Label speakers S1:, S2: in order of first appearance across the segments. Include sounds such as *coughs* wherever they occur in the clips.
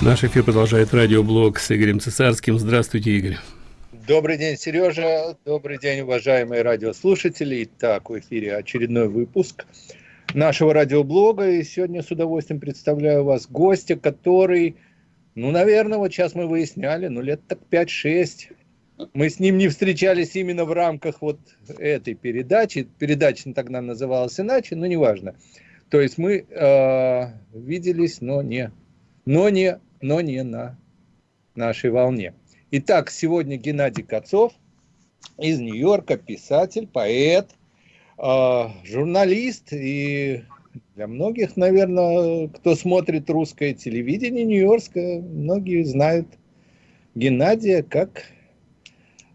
S1: Наш эфир продолжает радиоблог с Игорем Цесарским. Здравствуйте, Игорь.
S2: Добрый день, Сережа. Добрый день, уважаемые радиослушатели. Итак, в эфире очередной выпуск нашего радиоблога. И сегодня с удовольствием представляю вас гостя, который, ну, наверное, вот сейчас мы выясняли, ну, лет так 5-6. Мы с ним не встречались именно в рамках вот этой передачи. Передача тогда называлась иначе, но неважно. То есть мы э, виделись, но не, но не но не на нашей волне. Итак, сегодня Геннадий Кацов из Нью-Йорка, писатель, поэт, э, журналист и для многих, наверное, кто смотрит русское телевидение нью-йоркское, многие знают Геннадия как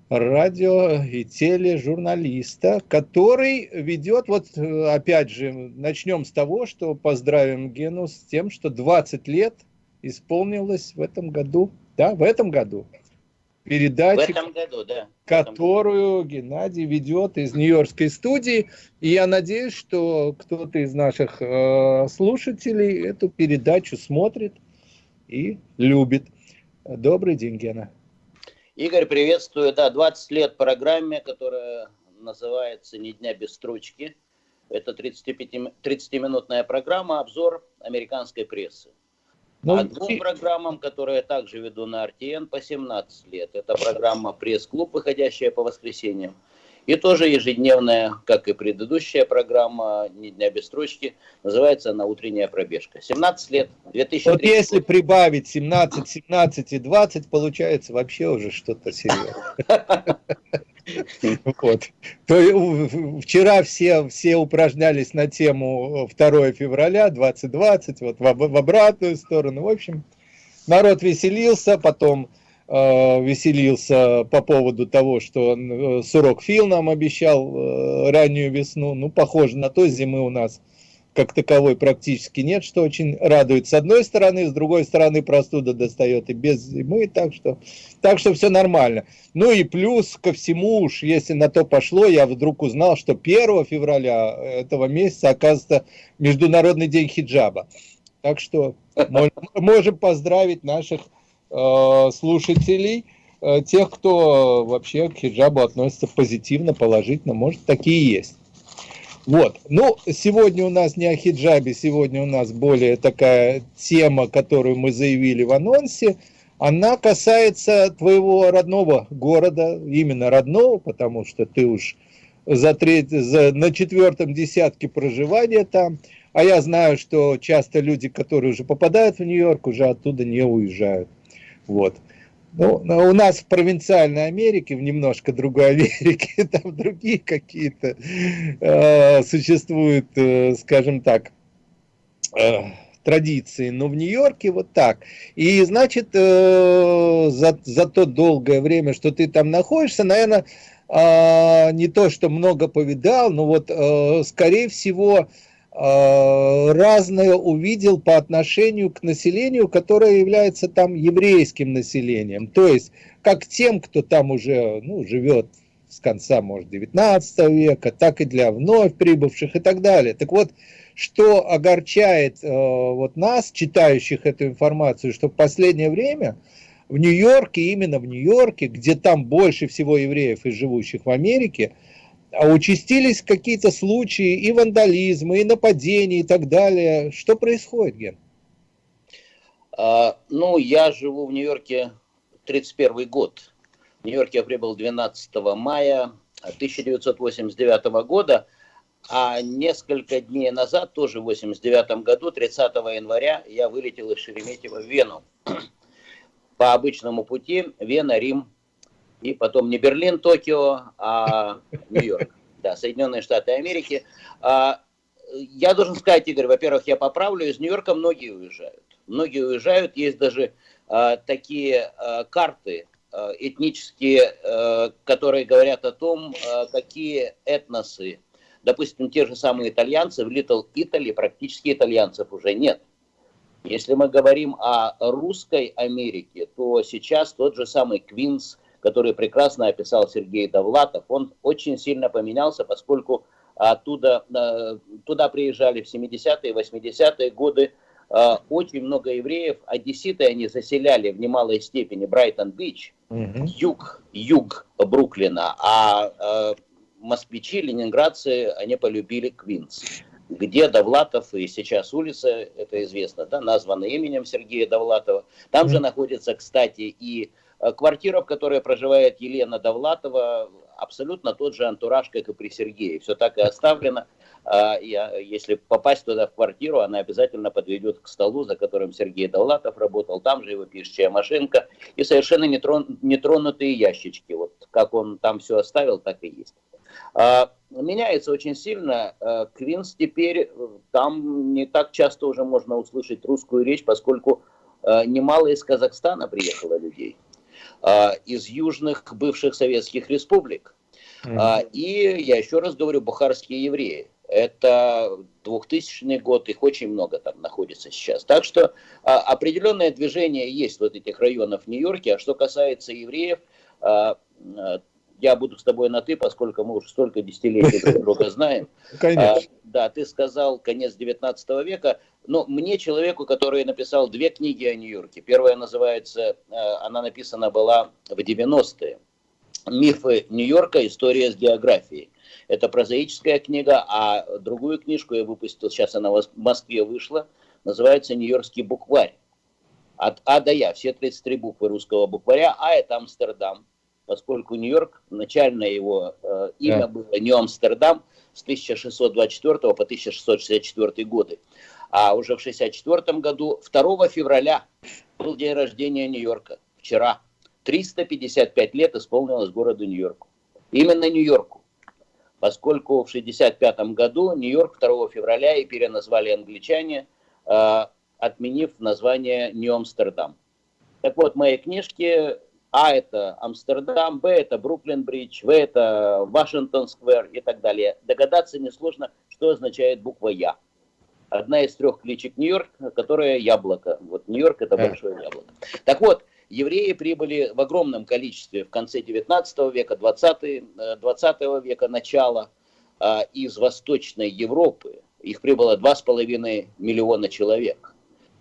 S2: радио и тележурналиста, который ведет, вот опять же, начнем с того, что поздравим Гену с тем, что 20 лет – исполнилось в этом году, да, в этом году, передача, в этом году, да. которую Геннадий ведет из Нью-Йоркской студии. И я надеюсь, что кто-то из наших э, слушателей эту передачу смотрит и любит. Добрый день, Гена.
S3: Игорь, приветствую. Да, 20 лет программе, которая называется «Ни дня без строчки». Это 30-минутная программа, обзор американской прессы. Ну, а двум программам, которые я также веду на RTN по 17 лет. Это программа «Пресс-клуб», выходящая по воскресеньям. И тоже ежедневная, как и предыдущая программа «Ни дня без строчки», называется она «Утренняя пробежка». 17 лет, 2003
S2: Вот если прибавить 17, 17 и 20, получается вообще уже что-то серьезное. *laughs* Вот. То, вчера все, все упражнялись на тему 2 февраля 2020, вот в, в обратную сторону. В общем, народ веселился, потом веселился по поводу того, что э, Сурок Фил нам обещал э, раннюю весну. Ну, похоже на то, зимы у нас как таковой практически нет, что очень радует с одной стороны, с другой стороны простуда достает и без зимы, так что, так что все нормально. Ну и плюс ко всему уж, если на то пошло, я вдруг узнал, что 1 февраля этого месяца оказывается Международный день хиджаба. Так что *laughs* можем поздравить наших э, слушателей, э, тех, кто вообще к хиджабу относится позитивно, положительно, может такие есть. Вот. Ну, сегодня у нас не о хиджабе, сегодня у нас более такая тема, которую мы заявили в анонсе. Она касается твоего родного города, именно родного, потому что ты уж за треть, за, на четвертом десятке проживания там. А я знаю, что часто люди, которые уже попадают в Нью-Йорк, уже оттуда не уезжают. Вот. Ну, у нас в провинциальной Америке, в немножко другой Америке, *laughs* там другие какие-то э, существуют, э, скажем так, э, традиции, но в Нью-Йорке вот так. И значит, э, за, за то долгое время, что ты там находишься, наверное, э, не то, что много повидал, но вот, э, скорее всего, Э, разное увидел по отношению к населению, которое является там еврейским населением. То есть, как тем, кто там уже ну, живет с конца, может, 19 века, так и для вновь прибывших и так далее. Так вот, что огорчает э, вот нас, читающих эту информацию, что в последнее время в Нью-Йорке, именно в Нью-Йорке, где там больше всего евреев и живущих в Америке, а участились какие-то случаи и вандализма, и нападений, и так далее. Что происходит, Ген?
S3: А, ну, я живу в Нью-Йорке 31 год. В Нью-Йорке я прибыл 12 мая 1989 года, а несколько дней назад, тоже в 89 году, 30 января, я вылетел из Шереметьево в Вену. *clears throat* По обычному пути Вена, Рим, и потом не Берлин, Токио, а Нью-Йорк, *laughs* да, Соединенные Штаты Америки. А, я должен сказать, Игорь, во-первых, я поправлю, из Нью-Йорка многие уезжают. Многие уезжают, есть даже а, такие а, карты этнические, которые говорят о том, какие этносы, допустим, те же самые итальянцы, в Little Italy практически итальянцев уже нет. Если мы говорим о русской Америке, то сейчас тот же самый Квинс, который прекрасно описал Сергей Довлатов, он очень сильно поменялся, поскольку оттуда, э, туда приезжали в 70-е, 80-е годы э, очень много евреев, одесситы они заселяли в немалой степени Брайтон-Бич, угу. юг, юг Бруклина, а э, москвичи, ленинградцы, они полюбили Квинс где Довлатов, и сейчас улица, это известно, да, названа именем Сергея Довлатова. Там же находится, кстати, и квартира, в которой проживает Елена Довлатова, абсолютно тот же антураж, как и при Сергее. Все так и оставлено. А, я, если попасть туда в квартиру, она обязательно подведет к столу, за которым Сергей Довлатов работал. Там же его пишущая машинка и совершенно нетрон, нетронутые ящички. Вот как он там все оставил, так и есть. А, меняется очень сильно. А, Квинс теперь, там не так часто уже можно услышать русскую речь, поскольку а, немало из Казахстана приехало людей, из южных бывших советских республик. Mm-hmm. И я еще раз говорю, бухарские евреи. Это 2000 год, их очень много там находится сейчас. Так что определенное движение есть вот этих районов Нью-Йорке. А что касается евреев, я буду с тобой на «ты», поскольку мы уже столько десятилетий друг друга *laughs* знаем. Конечно. А, да, ты сказал конец 19 века, но мне, человеку, который написал две книги о Нью-Йорке, первая называется, э, она написана была в 90-е, «Мифы Нью-Йорка. История с географией». Это прозаическая книга, а другую книжку я выпустил, сейчас она в Москве вышла, называется «Нью-Йоркский букварь». От А до Я, все 33 буквы русского букваря. А это Амстердам, поскольку Нью-Йорк, начальное его э, имя да. было Нью-Амстердам с 1624 по 1664 годы. А уже в 1664 году, 2 февраля, был день рождения Нью-Йорка. Вчера. 355 лет исполнилось городу Нью-Йорку. Именно Нью-Йорку. Поскольку в 1965 году Нью-Йорк 2 февраля и переназвали англичане, э, отменив название Нью-Амстердам. Так вот, в моей книжке а это Амстердам, Б это Бруклин-Бридж, В это Вашингтон-сквер и так далее. Догадаться несложно, что означает буква Я. Одна из трех кличек Нью-Йорк, которая яблоко. Вот Нью-Йорк это большое яблоко. Так вот, евреи прибыли в огромном количестве в конце 19 века, 20, 20 э, века, начала а, из Восточной Европы. Их прибыло 2,5 миллиона человек.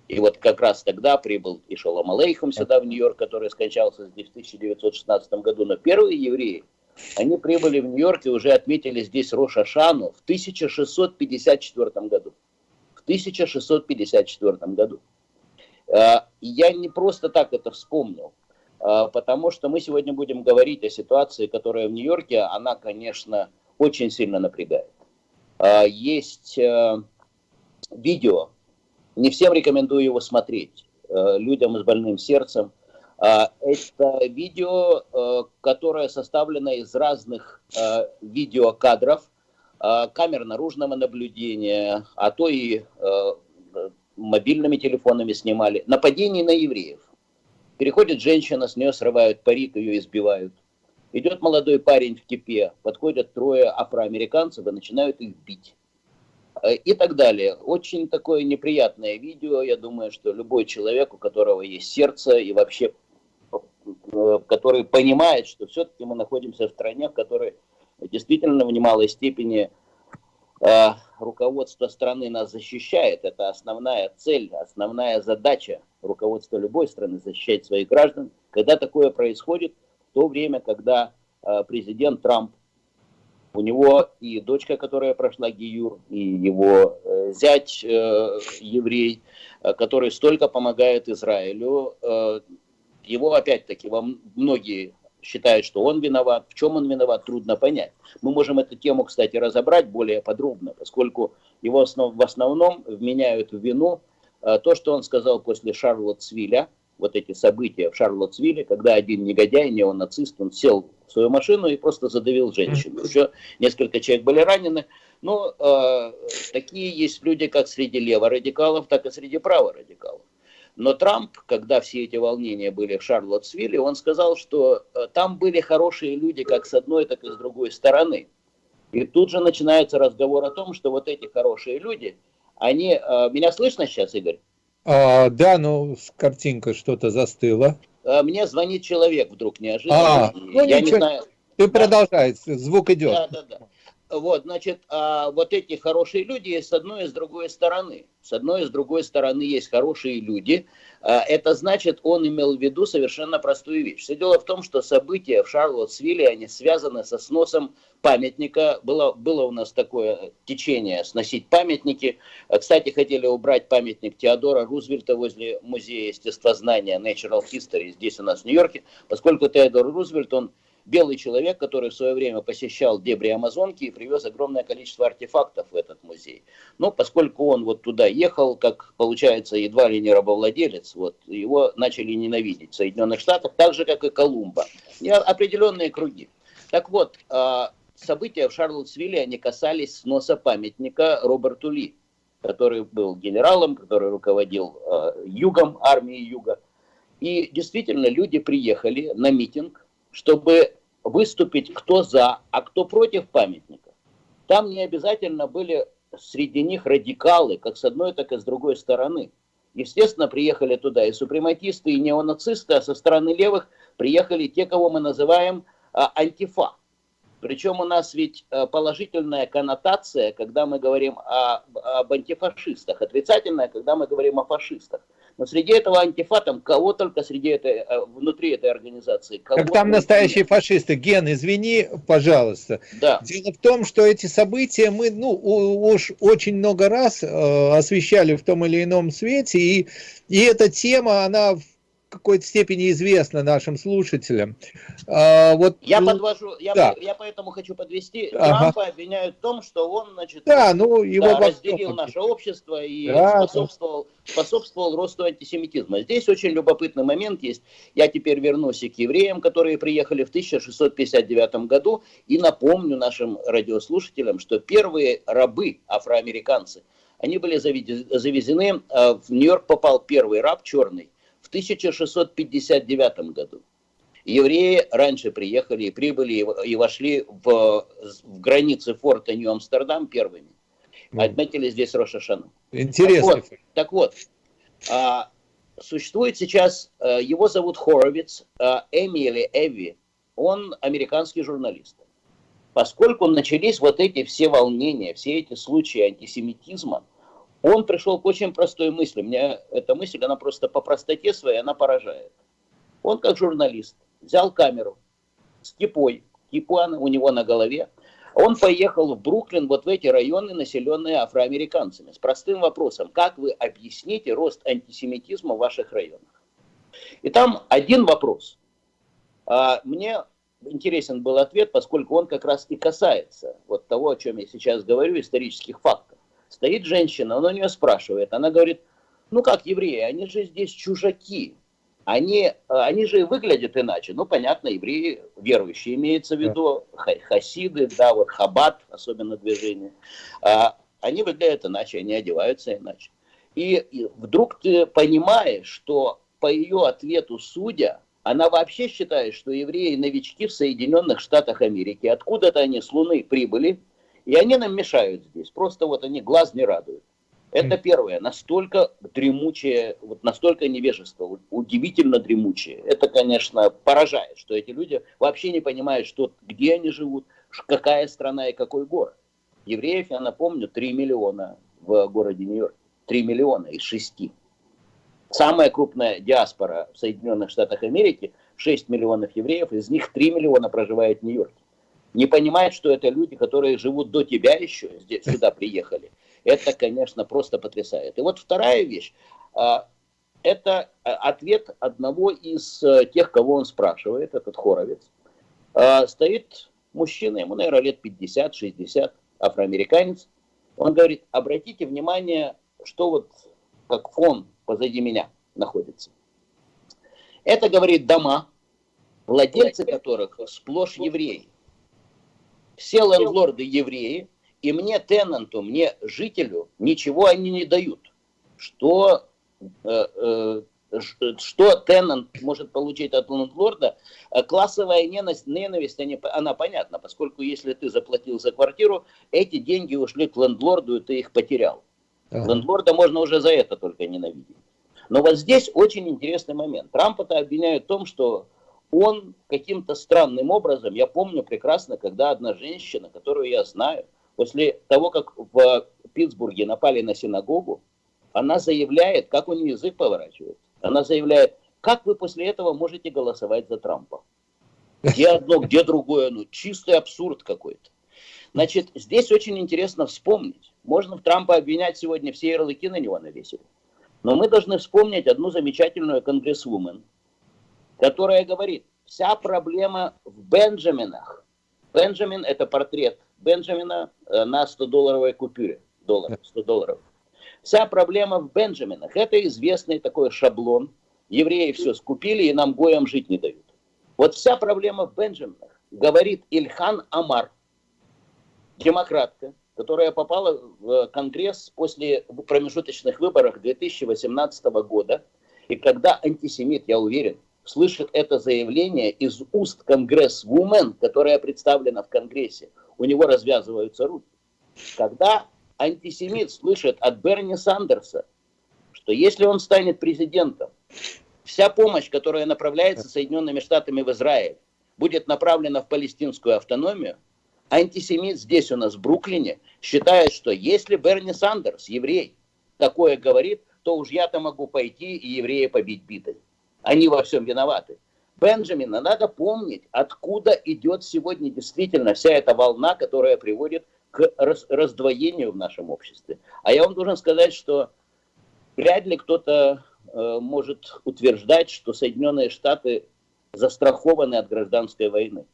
S3: И вот как раз тогда прибыл и Шалом Алейхум сюда, в Нью-Йорк, который скончался здесь в 1916 году. Но первые евреи, они прибыли в Нью-Йорк и уже отметили здесь Роша Шану в 1654 году. В 1654 году. А, я не просто так это вспомнил, а, потому что мы сегодня будем говорить о ситуации, которая в Нью-Йорке, она, конечно, очень сильно напрягает. А, есть видео, не всем рекомендую его смотреть, э, людям с больным сердцем. А, это видео, э, которое составлено из разных э, видеокадров, камер наружного наблюдения, а то и мобильными телефонами снимали. Нападение на евреев. Переходит женщина, с нее срывают парик, ее избивают. Идет молодой парень в кипе, подходят трое афроамериканцев и начинают их бить. Э, и так далее. Очень такое неприятное видео. Я думаю, что любой человек, у которого есть сердце и вообще, э, который понимает, что все-таки мы находимся в стране, в которой действительно в немалой степени э, руководство страны нас защищает. Это основная цель, основная задача руководства любой страны защищать своих граждан. Когда такое происходит, в то время, когда президент Трамп у него и дочка, которая прошла Гиюр, и его э, зять э, еврей, э, который столько помогает Израилю. Э, его опять-таки во многие считают, что он виноват. В чем он виноват, трудно понять. Мы можем эту тему, кстати, разобрать более подробно, поскольку его основ, в основном вменяют в вину э, то, что он сказал после Шарлоттсвилля, вот эти события в Шарлоттсвилле, когда один негодяй, неонацист, он сел в свою машину и просто задавил женщину. Еще несколько человек были ранены. Но э, такие есть люди как среди леворадикалов, так и среди праворадикалов. Но Трамп, когда все эти волнения были в Шарлоттсвилле, он сказал, что э, там были хорошие люди как с одной, так и с другой стороны. И тут же начинается разговор о том, что вот эти хорошие люди, они... Э, меня слышно сейчас, Игорь?
S2: А, да, ну, картинка что-то застыла.
S3: мне звонит человек вдруг неожиданно. А, ну,
S2: я ничего. не знаю. Ты да. продолжай, звук идет. Да, да, да.
S3: Вот, значит, а вот эти хорошие люди есть с одной и с другой стороны. С одной и с другой стороны есть хорошие люди. А, это значит, он имел в виду совершенно простую вещь. Все дело в том, что события в Шарлоттсвилле, они связаны со сносом памятника. Было, было у нас такое течение сносить памятники. А, кстати, хотели убрать памятник Теодора Рузвельта возле музея естествознания Natural History здесь у нас в Нью-Йорке, поскольку Теодор Рузвельт, он белый человек, который в свое время посещал дебри Амазонки и привез огромное количество артефактов в этот музей. Но поскольку он вот туда ехал, как получается, едва ли не рабовладелец, вот, его начали ненавидеть в Соединенных Штатах, так же, как и Колумба. И определенные круги. Так вот, а, события в Шарлотсвилле, они касались сноса памятника Роберту Ли, который был генералом, который руководил а, югом, армией юга. И действительно, люди приехали на митинг, чтобы выступить кто за, а кто против памятника. Там не обязательно были среди них радикалы, как с одной, так и с другой стороны. Естественно, приехали туда и супрематисты, и неонацисты, а со стороны левых приехали те, кого мы называем а, антифа. Причем у нас ведь а, положительная коннотация, когда мы говорим о, об антифашистах, отрицательная, когда мы говорим о фашистах. Но среди этого антифа, там кого только среди этой, э, внутри этой организации. Кого
S2: как там настоящие фашисты. Ген, извини, пожалуйста. Да. Дело в том, что эти события мы ну, уж очень много раз э, освещали в том или ином свете, и, и эта тема, она какой-то степени известно нашим слушателям.
S3: А, вот, я подвожу, я, да. я поэтому хочу подвести. Ага. Трампа обвиняют в том, что он, значит,
S2: да, ну, его да,
S3: разделил наше общество и да, способствовал, да. способствовал росту антисемитизма. Здесь очень любопытный момент есть. Я теперь вернусь и к евреям, которые приехали в 1659 году, и напомню нашим радиослушателям, что первые рабы, афроамериканцы, они были завезены, э, в Нью-Йорк попал первый раб черный, в 1659 году. Евреи раньше приехали и прибыли и вошли в, в границы форта Нью-Амстердам первыми. Отметили здесь Рошашану.
S2: Интересно.
S3: Так вот, так вот а, существует сейчас, а, его зовут Хоровиц, а, Эми или Эви, он американский журналист. Поскольку начались вот эти все волнения, все эти случаи антисемитизма, он пришел к очень простой мысли. Мне эта мысль, она просто по простоте своей, она поражает. Он как журналист взял камеру с кипой, кипу у него на голове. Он поехал в Бруклин, вот в эти районы, населенные афроамериканцами, с простым вопросом, как вы объясните рост антисемитизма в ваших районах? И там один вопрос. А, мне интересен был ответ, поскольку он как раз и касается вот того, о чем я сейчас говорю, исторических фактов. Стоит женщина, он у нее спрашивает, она говорит, ну как евреи, они же здесь чужаки, они, они же выглядят иначе. Ну, понятно, евреи верующие имеется в виду, хасиды, да, вот хабат, особенно движение. А, они выглядят иначе, они одеваются иначе. И, и вдруг ты понимаешь, что по ее ответу судя, она вообще считает, что евреи новички в Соединенных Штатах Америки. Откуда-то они с Луны прибыли, и они нам мешают здесь. Просто вот они глаз не радуют. Это первое. Настолько дремучее, вот настолько невежество, удивительно дремучее. Это, конечно, поражает, что эти люди вообще не понимают, что, где они живут, какая страна и какой город. Евреев, я напомню, 3 миллиона в городе Нью-Йорк. 3 миллиона из 6. Самая крупная диаспора в Соединенных Штатах Америки, 6 миллионов евреев, из них 3 миллиона проживает в Нью-Йорке не понимает, что это люди, которые живут до тебя еще, здесь, сюда приехали. Это, конечно, просто потрясает. И вот вторая вещь. А, это а, ответ одного из э, тех, кого он спрашивает, этот хоровец. А, стоит мужчина, ему, наверное, лет 50-60, афроамериканец. Он говорит, обратите внимание, что вот как фон позади меня находится. Это, говорит, дома, владельцы которых сплошь евреи все лендлорды евреи, и мне, тенанту, мне, жителю, ничего они не дают. Что, э, э, что тенант может получить от лендлорда? Э, классовая ненависть, ненависть они, она понятна, поскольку если ты заплатил за квартиру, эти деньги ушли к лендлорду, и ты их потерял. Ага. Лендлорда можно уже за это только ненавидеть. Но вот здесь очень интересный момент. Трампа-то обвиняют в том, что он каким-то странным образом, я помню прекрасно, когда одна женщина, которую я знаю, после того, как в Питтсбурге напали на синагогу, она заявляет, как у нее язык поворачивается, она заявляет, как вы после этого можете голосовать за Трампа? Где одно, где другое, ну чистый абсурд какой-то. Значит, здесь очень интересно вспомнить. Можно в Трампа обвинять сегодня, все ярлыки на него навесили. Но мы должны вспомнить одну замечательную конгрессвумен, которая говорит, вся проблема в Бенджаминах. Бенджамин – это портрет Бенджамина э, на 100-долларовой купюре. Доллар, 100 долларов. Вся проблема в Бенджаминах. Это известный такой шаблон. Евреи все скупили и нам гоем жить не дают. Вот вся проблема в Бенджаминах, говорит Ильхан Амар, демократка, которая попала в Конгресс после промежуточных выборов 2018 года. И когда антисемит, я уверен, слышит это заявление из уст конгресс-вумен, которая представлена в Конгрессе, у него развязываются руки. Когда антисемит слышит от Берни Сандерса, что если он станет президентом, вся помощь, которая направляется Соединенными Штатами в Израиль, будет направлена в палестинскую автономию, антисемит здесь у нас в Бруклине считает, что если Берни Сандерс, еврей, такое говорит, то уж я-то могу пойти и еврея побить битой. Они во всем виноваты. Бенджамина, надо помнить, откуда идет сегодня действительно вся эта волна, которая приводит к раздвоению в нашем обществе. А я вам должен сказать, что вряд ли кто-то э, может утверждать, что Соединенные Штаты застрахованы от гражданской войны.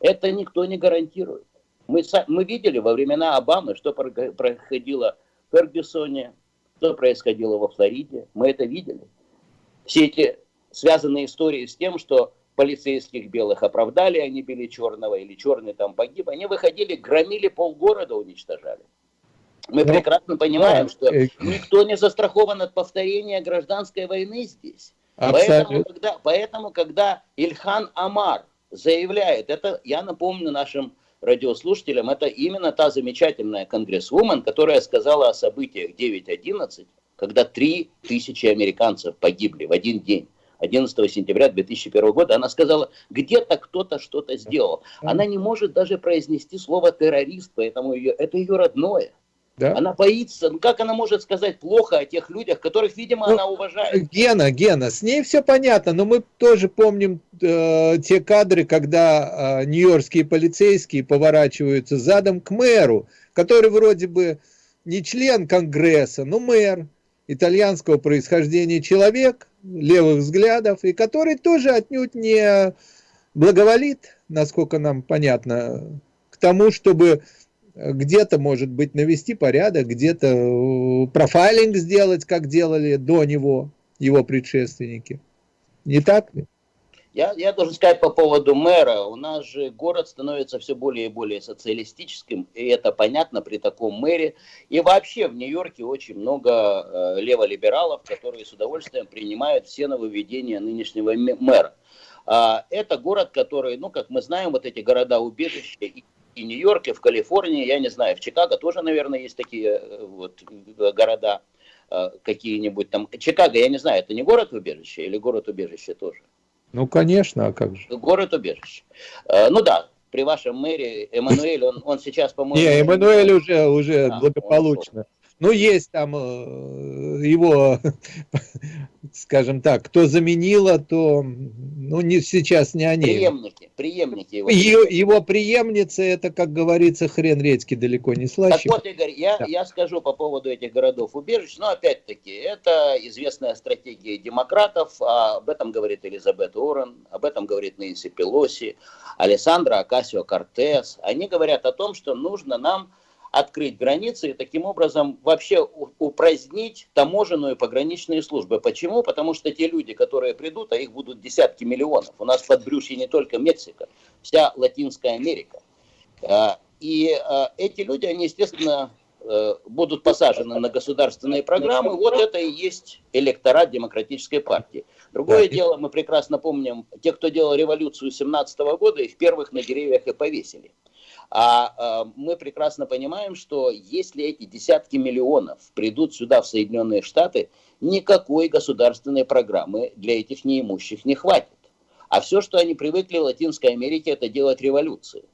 S3: Это никто не гарантирует. Мы, мы видели во времена Обамы, что происходило в Фергюсоне, что происходило во Флориде. Мы это видели. Все эти связанные истории с тем, что полицейских белых оправдали, они били черного, или черный там погиб, они выходили, громили полгорода, уничтожали. Мы ну, прекрасно понимаем, да, что э, никто не застрахован от повторения гражданской войны здесь. Поэтому когда, поэтому, когда Ильхан Амар заявляет, это я напомню нашим радиослушателям, это именно та замечательная конгрессвумен, которая сказала о событиях 9.11, когда 3 тысячи американцев погибли в один день. 11 сентября 2001 года, она сказала, где-то кто-то что-то сделал. Она не может даже произнести слово террорист, поэтому ее, это ее родное. Да? Она боится. Ну как она может сказать плохо о тех людях, которых, видимо, ну, она уважает?
S2: Гена, Гена, с ней все понятно, но мы тоже помним э, те кадры, когда э, нью-йоркские полицейские поворачиваются задом к мэру, который вроде бы не член Конгресса, но мэр итальянского происхождения человек, левых взглядов, и который тоже отнюдь не благоволит, насколько нам понятно, к тому, чтобы где-то, может быть, навести порядок, где-то э, профайлинг сделать, как делали до него его предшественники. Не так ли?
S3: Я, я должен сказать по поводу мэра. У нас же город становится все более и более социалистическим, и это понятно при таком мэре. И вообще в Нью-Йорке очень много э, леволибералов, которые с удовольствием принимают все нововведения нынешнего мэра. А, это город, который, ну, как мы знаем, вот эти города-убежища и Нью-Йорке, в Калифорнии, я не знаю, в Чикаго тоже, наверное, есть такие э, вот города э, какие-нибудь там. Чикаго, я не знаю, это не город-убежище или город-убежище тоже?
S2: Ну, конечно, а как же?
S3: Город-убежище. Э, ну да, при вашем мэре Эммануэль, он, он сейчас, по-моему...
S2: Не, Эммануэль уже, уже а, благополучно. Ну, есть там э, его, *laughs* скажем так, кто заменила, то, ну, не, сейчас не они.
S3: Преемники, преемники
S2: его. Его, его преемница, это, как говорится, хрен редьки далеко не слаще.
S3: Так вот, Игорь, я, да. я скажу по поводу этих городов-убежищ, но опять-таки, это известная стратегия демократов, а об этом говорит Элизабет Уоррен, об этом говорит Нэнси Пелоси, Александра Акасио Кортес. Они говорят о том, что нужно нам открыть границы и таким образом вообще упразднить таможенную и пограничные службы. Почему? Потому что те люди, которые придут, а их будут десятки миллионов. У нас под брюшье не только Мексика, вся Латинская Америка. А, и а, эти люди, они, естественно, э, будут посажены на государственные программы. Вот это и есть электорат демократической партии. Другое дело, мы прекрасно помним, те, кто делал революцию 17 года, их первых на деревьях и повесили. А, а мы прекрасно понимаем, что если эти десятки миллионов придут сюда, в Соединенные Штаты, никакой государственной программы для этих неимущих не хватит. А все, что они привыкли в Латинской Америке, это делать революции.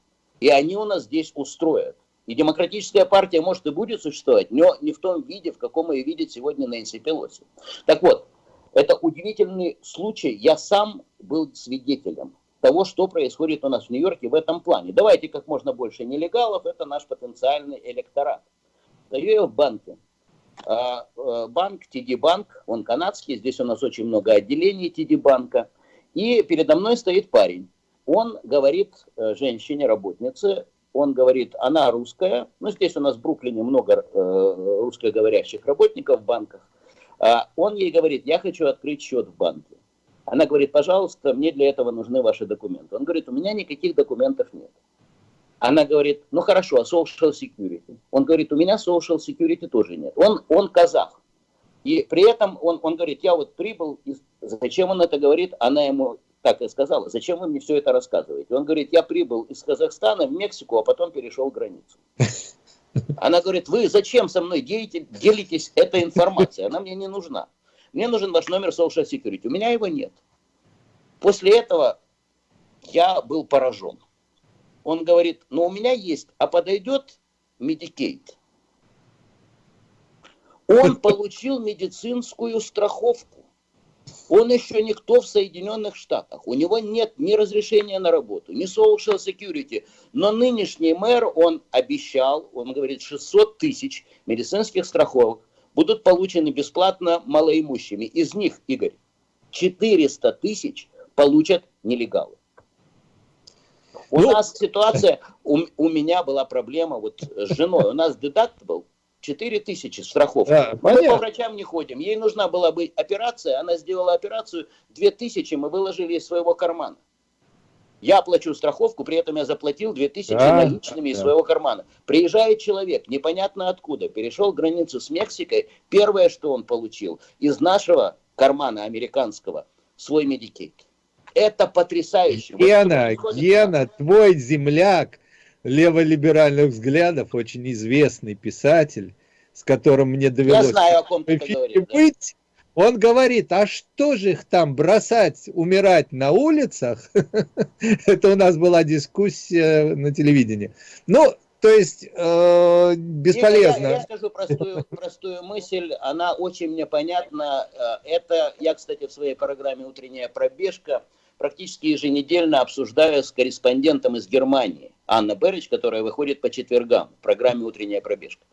S3: И они у нас здесь устроят. И демократическая партия может и будет существовать, но не в том виде, в каком ее видит сегодня Нэнси Пелоси. Так вот, это удивительный случай. Я сам был свидетелем того, что происходит у нас в Нью-Йорке в этом плане. Давайте как можно больше нелегалов, это наш потенциальный электорат. Даю банке. А, э, банк, TD Банк, он канадский, здесь у нас очень много отделений TD Банка. И передо мной стоит парень. Он говорит э, женщине, работнице, он говорит, она русская, ну здесь у нас в Бруклине много э, русскоговорящих работников в банках, а он ей говорит, я хочу открыть счет в банке. Она говорит, пожалуйста, мне для этого нужны ваши документы. Он говорит, у меня никаких документов нет. Она говорит, ну хорошо, а social security? Он говорит, у меня social security тоже нет. Он, он казах. И при этом он, он говорит, я вот прибыл, из... зачем он это говорит? Она ему так и сказала, зачем вы мне все это рассказываете? Он говорит, я прибыл из Казахстана в Мексику, а потом перешел границу. *laughs* Она говорит, вы зачем со мной делите, делитесь этой информацией? Она мне не нужна. Мне нужен ваш номер Social Security. У меня его нет. После этого я был поражен. Он говорит, ну у меня есть, а подойдет Medicaid? Он *laughs* получил медицинскую страховку. Он еще никто в Соединенных Штатах. У него нет ни разрешения на работу, ни social security. Но нынешний мэр, он обещал, он говорит, 600 тысяч медицинских страховок будут получены бесплатно малоимущими. Из них, Игорь, 400 тысяч получат нелегалы. У ну, нас ситуация, у, у меня была проблема вот с женой. У нас был 4 тысячи страховки. Да, мы понятно. по врачам не ходим. Ей нужна была бы операция, она сделала операцию, 2 тысячи мы выложили из своего кармана. Я плачу страховку, при этом я заплатил 2000 да, наличными да. из своего кармана. Приезжает человек, непонятно откуда, перешел границу с Мексикой. Первое, что он получил из нашего кармана американского, свой медикейт. Это потрясающе.
S2: Гена, вот Гена, твой земляк леволиберальных взглядов, очень известный писатель, с которым мне довелось Я знаю, о ком ты говоришь, быть, он говорит, а что же их там бросать, умирать на улицах? *laughs* Это у нас была дискуссия на телевидении. Ну, то есть э, бесполезно.
S3: Я, я скажу простую, простую мысль, она очень мне понятна. Э, это я, кстати, в своей программе «Утренняя пробежка» практически еженедельно обсуждаю с корреспондентом из Германии, Анна Берич, которая выходит по четвергам в программе «Утренняя пробежка».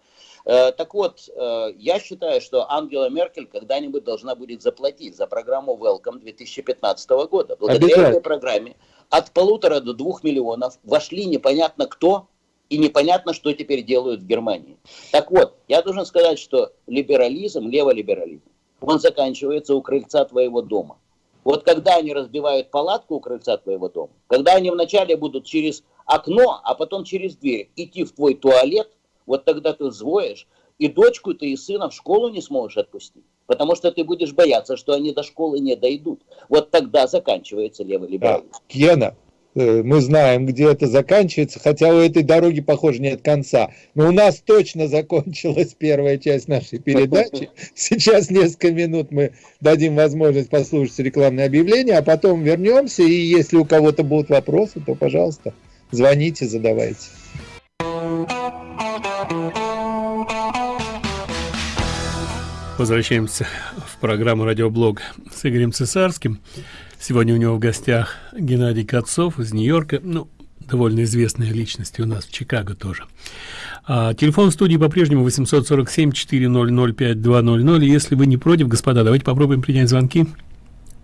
S3: Э, так вот, э, я считаю, что Ангела Меркель когда-нибудь должна будет заплатить за программу Welcome 2015 года. Благодаря этой программе от полутора до двух миллионов вошли непонятно кто и непонятно, что теперь делают в Германии. Так вот, я должен сказать, что либерализм, леволиберализм, он заканчивается у крыльца твоего дома. Вот когда они разбивают палатку у крыльца твоего дома, когда они вначале будут через окно, а потом через дверь идти в твой туалет – вот тогда ты взвоишь, и дочку ты и сына в школу не сможешь отпустить, потому что ты будешь бояться, что они до школы не дойдут. Вот тогда заканчивается левый либерализм. Да.
S2: Гена, э, мы знаем, где это заканчивается, хотя у этой дороги, похоже, нет конца. Но у нас точно закончилась первая часть нашей передачи. *laughs* Сейчас несколько минут мы дадим возможность послушать рекламное объявление, а потом вернемся, и если у кого-то будут вопросы, то, пожалуйста, звоните, задавайте.
S1: Возвращаемся в программу «Радиоблог» с Игорем Цесарским. Сегодня у него в гостях Геннадий Кацов из Нью-Йорка. Ну, довольно известная личность у нас в Чикаго тоже. А, телефон в студии по-прежнему 847-400-5200. Если вы не против, господа, давайте попробуем принять звонки.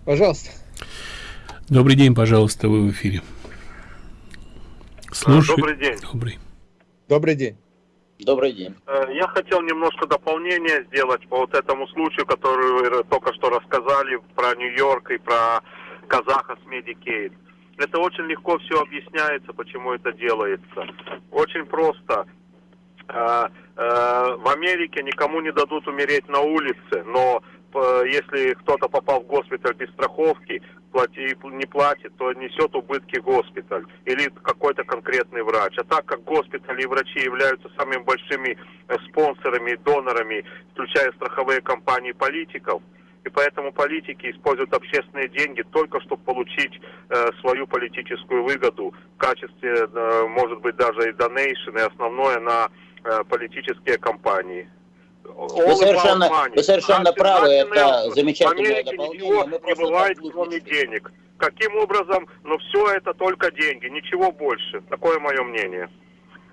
S2: Пожалуйста.
S1: Добрый день, пожалуйста, вы в эфире.
S4: Слушай. Добрый день.
S2: Добрый. Добрый день.
S3: Добрый день.
S4: Э, я хотел немножко дополнение сделать по вот этому случаю, который вы только что рассказали про Нью-Йорк и про казаха с Medicaid. Это очень легко все объясняется, почему это делается. Очень просто. Э, э, в Америке никому не дадут умереть на улице, но э, если кто-то попал в госпиталь без страховки, плати, не платит, то несет убытки госпиталь или какой-то конкретный врач. А так как госпитали и врачи являются самыми большими э, спонсорами и донорами, включая страховые компании политиков, и поэтому политики используют общественные деньги только чтобы получить э, свою политическую выгоду в качестве, э, может быть, даже и донейшн, и основное на э, политические кампании.
S3: Вы совершенно, вы совершенно правы, это замечательное
S4: дополнение. Не бывает, кроме денег. Каким образом? Но все это только деньги, ничего больше. Такое мое мнение.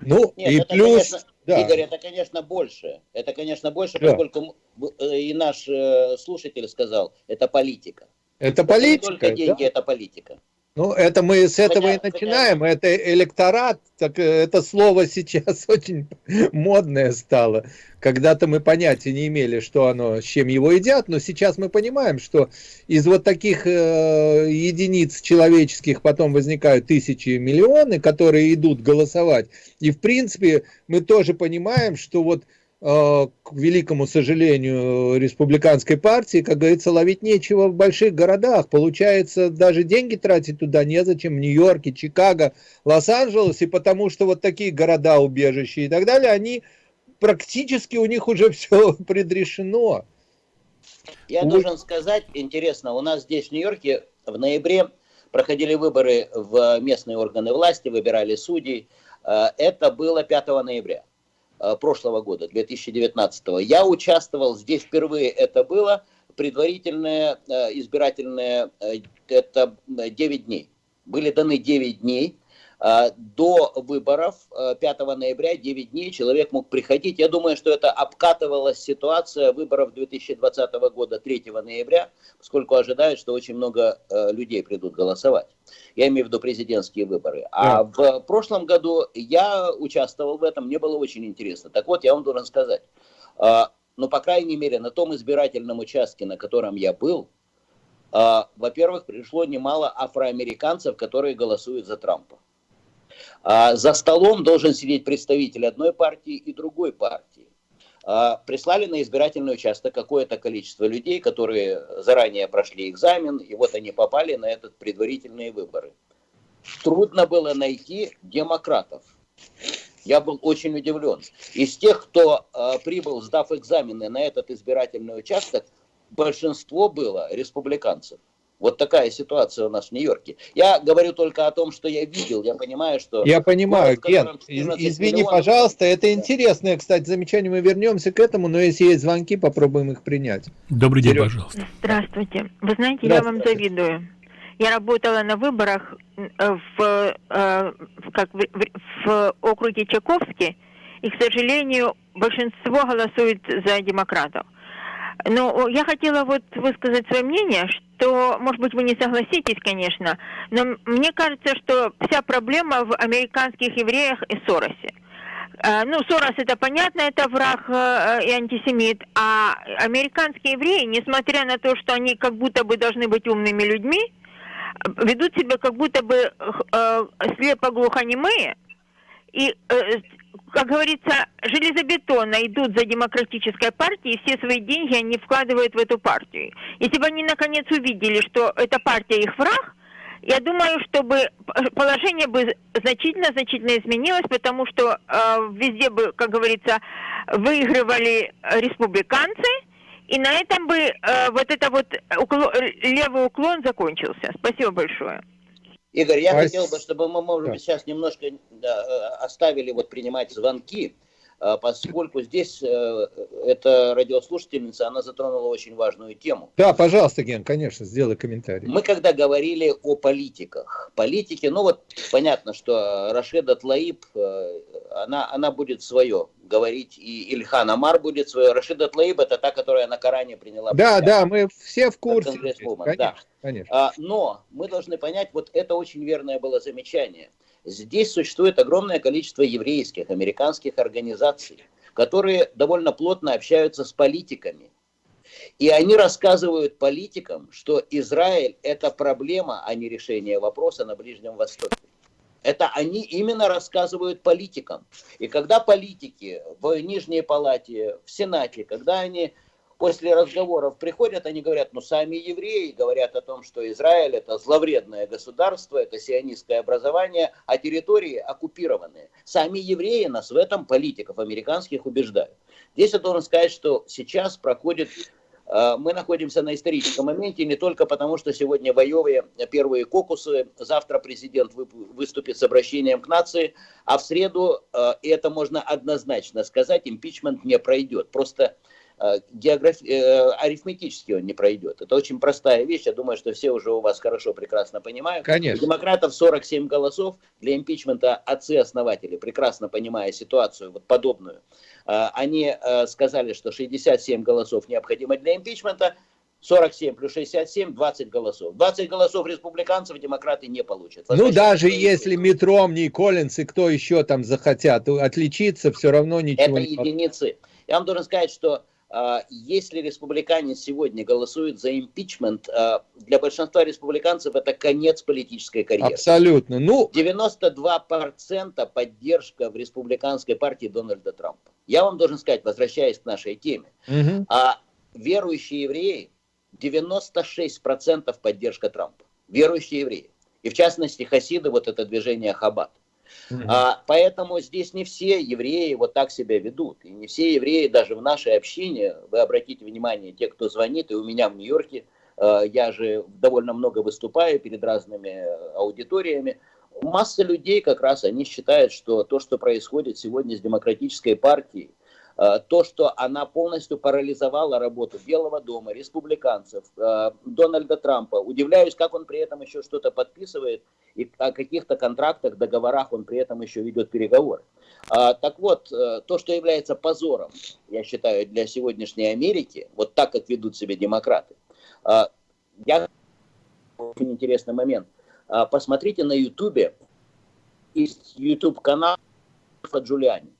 S3: Ну, Нет, и это, плюс... Конечно, да. Игорь, это, конечно, больше. Это, конечно, больше, да. поскольку э, и наш э, слушатель сказал, это политика.
S2: Это политика. Это
S3: не только деньги, да? это политика.
S2: Ну, это мы с этого хотя, и начинаем. Хотя... Это электорат, так, э, это слово сейчас *laughs* очень модное стало. Когда-то мы понятия не имели, что оно, с чем его едят, но сейчас мы понимаем, что из вот таких э, единиц человеческих потом возникают тысячи, миллионы, которые идут голосовать. И, в принципе, мы тоже понимаем, что вот к великому сожалению, республиканской партии, как говорится, ловить нечего в больших городах. Получается, даже деньги тратить туда незачем, в Нью-Йорке, Чикаго, Лос-Анджелесе, потому что вот такие города, убежища и так далее, они практически у них уже *laughs* все предрешено.
S3: Я у... должен сказать, интересно, у нас здесь в Нью-Йорке в ноябре проходили выборы в местные органы власти, выбирали судей. Э, это было 5 ноября. Э, прошлого года, 2019. Я участвовал, здесь впервые это было, предварительное э, избирательное, э, это 9 дней. Были даны 9 дней до выборов 5 э, ноября, 9 дней, человек мог приходить. Я думаю, что это обкатывалась ситуация выборов 2020 года 3 ноября, поскольку ожидают, что очень много э, людей придут голосовать. Я имею в виду президентские выборы. А в прошлом году я участвовал в этом, мне было очень интересно. Так вот, я вам должен сказать, а, ну, по крайней мере, на том избирательном участке, на котором я был, во-первых, пришло немало афроамериканцев, которые голосуют за Трампа. А за столом должен сидеть представитель одной партии и другой партии. А прислали на избирательный участок какое-то количество людей, которые заранее прошли экзамен, и вот они попали на этот предварительные выборы. Трудно было найти демократов. Я был очень удивлен. Из тех, кто э, прибыл, сдав экзамены на этот избирательный участок, большинство было республиканцев. Вот такая ситуация у нас в Нью-Йорке. Я говорю только о том, что я видел. Я понимаю, что...
S2: Я понимаю, Ген, извини, миллионов... пожалуйста, это интересное, кстати, замечание. Мы вернемся к этому, но если есть звонки, попробуем их принять.
S1: Добрый день, Вперед. пожалуйста.
S5: Здравствуйте. Вы знаете, я вам завидую. Я работала на выборах э, в, э, в, как, в, в округе Чайковский, и, к сожалению, большинство голосует за демократов. Но я хотела вот высказать свое мнение, что, может быть, вы не согласитесь, конечно, но мне кажется, что вся проблема в американских евреях и Соросе. А, ну, Сорос это понятно, это враг э, и антисемит, а американские евреи, несмотря на то, что они как будто бы должны быть умными людьми, ведут себя как будто бы э, слепо-глухонемые, и э, как говорится, железобетонно идут за демократической партией, и все свои деньги они вкладывают в эту партию. Если бы они наконец увидели, что эта партия их враг, я думаю, чтобы положение бы значительно-значительно изменилось, потому что э, везде бы, как говорится, выигрывали республиканцы, и на этом бы э, вот это вот уклон, левый уклон закончился. Спасибо большое.
S3: Игорь, я а... хотел бы, чтобы мы, может быть, сейчас немножко да, э, оставили вот принимать звонки, э, поскольку здесь э, эта радиослушательница, она затронула очень важную тему.
S2: Да, пожалуйста, Ген, конечно, сделай комментарий.
S3: Мы когда говорили о политиках, политики, ну вот понятно, что Рашеда Тлаиб, она, она будет свое говорить, и Ильхан Амар будет свое. Рашида Тлаиб это та, которая на Коране приняла.
S2: Да, да, мы все в курсе. Конечно,
S3: да. конечно. А, но мы должны понять, вот это очень верное было замечание. Здесь существует огромное количество еврейских, американских организаций, которые довольно плотно общаются с политиками. И они рассказывают политикам, что Израиль это проблема, а не решение вопроса на Ближнем Востоке. Это они именно рассказывают политикам. И когда политики в Нижней Палате, в Сенате, когда они после разговоров приходят, они говорят, ну сами евреи говорят о том, что Израиль это зловредное государство, это сионистское образование, а территории оккупированные. Сами евреи нас в этом политиков американских убеждают. Здесь я должен сказать, что сейчас проходит мы находимся на историческом моменте не только потому, что сегодня в Айове первые кокусы, завтра президент выступит с обращением к нации, а в среду, э, и это можно однозначно сказать, импичмент не пройдет. Просто Э, географ... Э, арифметически он не пройдет. Это очень простая вещь, я думаю, что все уже у вас хорошо, прекрасно понимают.
S2: Конечно.
S3: У демократов 47 голосов для импичмента отцы-основатели, прекрасно понимая ситуацию вот подобную, э, они сказали, что 67 голосов необходимо для импичмента, 47 плюс 67, 20 голосов. 20 голосов республиканцев демократы не получат.
S2: Ну, даже если Митромни, Коллинс и кто еще там захотят отличиться, все равно ничего
S3: Это не единицы. Я вам должен сказать, что если республиканец сегодня голосует за импичмент, а, для большинства республиканцев это конец политической карьеры.
S2: Абсолютно. Ну...
S3: 92% поддержка в республиканской партии Дональда Трампа. Я вам должен сказать, возвращаясь к нашей теме, угу. а верующие евреи 96% поддержка Трампа. Верующие евреи. И в частности хасиды, вот это движение Хаббат. Mm-hmm. А, поэтому здесь не все евреи вот так себя ведут. И не все евреи даже в нашей общине, вы обратите внимание, те, кто звонит, и у меня в Нью-Йорке, э, я же довольно много выступаю перед разными аудиториями, масса людей как раз, они считают, что то, что происходит сегодня с демократической партией, то, что она полностью парализовала работу Белого дома, республиканцев, э, Дональда Трампа. Удивляюсь, как он при этом еще что-то подписывает и о каких-то контрактах, договорах он при этом еще ведет переговоры. А, так вот, э, то, что является позором, я считаю, для сегодняшней Америки, вот так, как ведут себя демократы, я очень интересный момент. Посмотрите на Ютубе, есть YouTube канал Джулиани.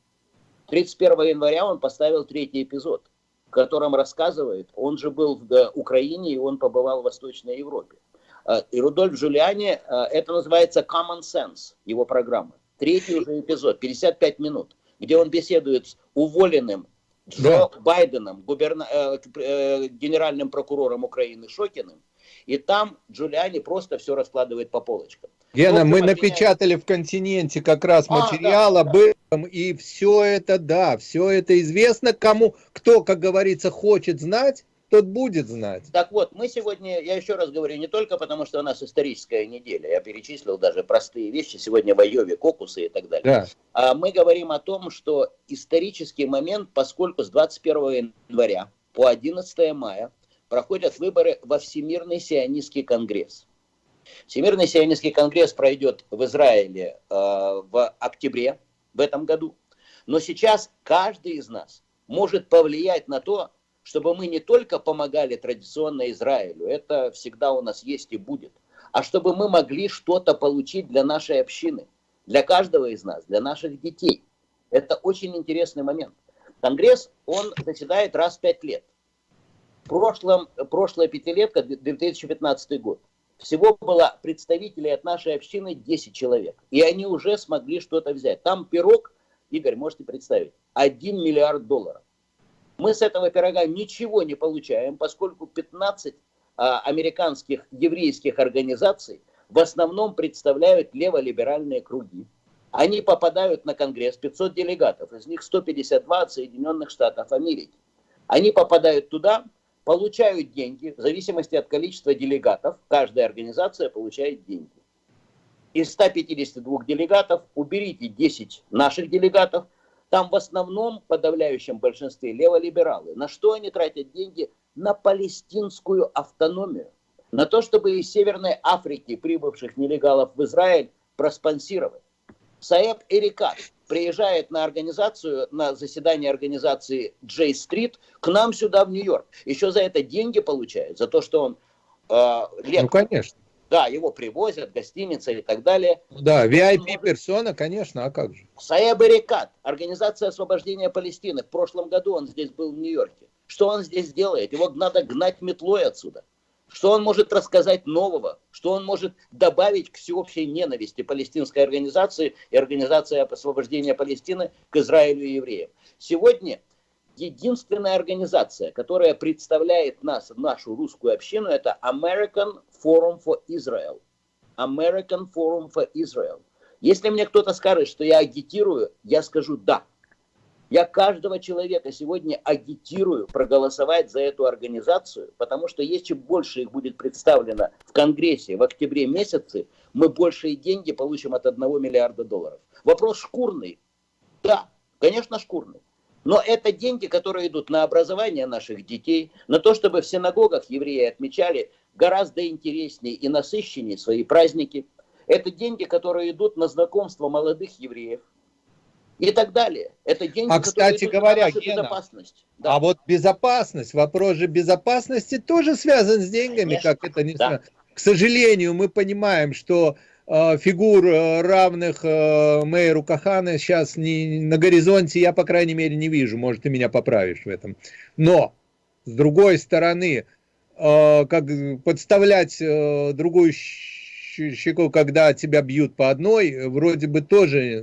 S3: 31 января он поставил третий эпизод, в котором рассказывает, он же был в Украине и он побывал в Восточной Европе. А, и Рудольф Джулиани, а, это называется Common Sense, его программа. Третий уже эпизод, 55 минут, где он беседует с уволенным Джо да. Байденом, губерна... Э, э, генеральным прокурором Украины Шокиным, и там Джулиани просто все раскладывает по полочкам.
S2: Гена, мы напечатали в континенте как раз а, материал да, об да. этом, и все это, да, все это известно кому, кто, как говорится, хочет знать, тот будет знать.
S3: Так вот, мы сегодня, я еще раз говорю, не только потому, что у нас историческая неделя, я перечислил даже простые вещи, сегодня в Айове, кокусы и так далее. Да. А мы говорим о том, что исторический момент, поскольку с 21 января по 11 мая проходят выборы во Всемирный сионистский конгресс. Всемирный сионистский конгресс пройдет в Израиле э, в октябре в этом году. Но сейчас каждый из нас может повлиять на то, чтобы мы не только помогали традиционно Израилю, это всегда у нас есть и будет, а чтобы мы могли что-то получить для нашей общины, для каждого из нас, для наших детей. Это очень интересный момент. Конгресс, он заседает раз в пять лет. В прошлом, прошлая пятилетка, 2015 год, всего было представителей от нашей общины 10 человек. И они уже смогли что-то взять. Там пирог, Игорь, можете представить, 1 миллиард долларов. Мы с этого пирога ничего не получаем, поскольку 15 а, американских еврейских организаций в основном представляют леволиберальные круги. Они попадают на Конгресс, 500 делегатов, из них 152 от Соединенных Штатов Америки. Они попадают туда, получают деньги, в зависимости от количества делегатов, каждая организация получает деньги. Из 152 делегатов уберите 10 наших делегатов, там в основном, в подавляющем большинстве, леволибералы. На что они тратят деньги? На палестинскую автономию. На то, чтобы из Северной Африки прибывших нелегалов в Израиль проспонсировать. Саеб Эрикат приезжает на организацию, на заседание организации Джей Стрит к нам сюда в Нью-Йорк. Еще за это деньги получает, за то, что он
S2: э, лектор. Ну, конечно.
S3: Да, его привозят, гостиница и так далее.
S2: Да, VIP-персона, конечно, а как же?
S3: Эрикат, Организация освобождения Палестины. В прошлом году он здесь был в Нью-Йорке. Что он здесь делает? Его надо гнать метлой отсюда. Что он может рассказать нового? Что он может добавить к всеобщей ненависти палестинской организации и организации освобождения Палестины к Израилю и евреям? Сегодня единственная организация, которая представляет нас, нашу русскую общину, это American Forum for Israel. American Forum for Israel. Если мне кто-то скажет, что я агитирую, я скажу да. Я каждого человека сегодня агитирую проголосовать за эту организацию, потому что если больше их будет представлено в Конгрессе в октябре месяце, мы большие деньги получим от 1 миллиарда долларов. Вопрос шкурный. Да, конечно, шкурный. Но это деньги, которые идут на образование наших детей, на то, чтобы в синагогах евреи отмечали гораздо интереснее и насыщеннее свои праздники. Это деньги, которые идут на знакомство молодых евреев, и так далее. Это деньги,
S2: а, кстати говоря, Гена, безопасность. Да. А вот безопасность, вопрос же безопасности тоже связан с деньгами, Конечно. как это не да. К сожалению, мы понимаем, что э, фигур э, равных э, мэру Кахана сейчас не, на горизонте я, по крайней мере, не вижу. Может, ты меня поправишь в этом. Но, с другой стороны, э, как подставлять э, другую щеку, когда тебя бьют по одной, вроде бы тоже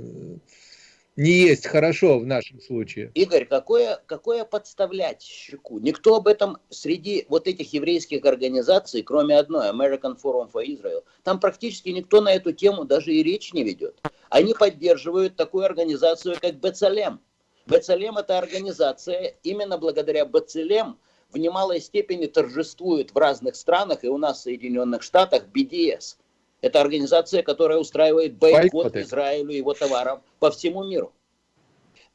S2: не есть хорошо в нашем случае.
S3: Игорь, какое, какое подставлять щеку? Никто об этом среди вот этих еврейских организаций, кроме одной, American Forum for Israel, там практически никто на эту тему даже и речь не ведет. Они поддерживают такую организацию, как Бецалем. Бецалем это организация, именно благодаря Бецалем в немалой степени торжествует в разных странах, и у нас в Соединенных Штатах, BDS – это организация, которая устраивает бойкот Израилю и его товарам по всему миру.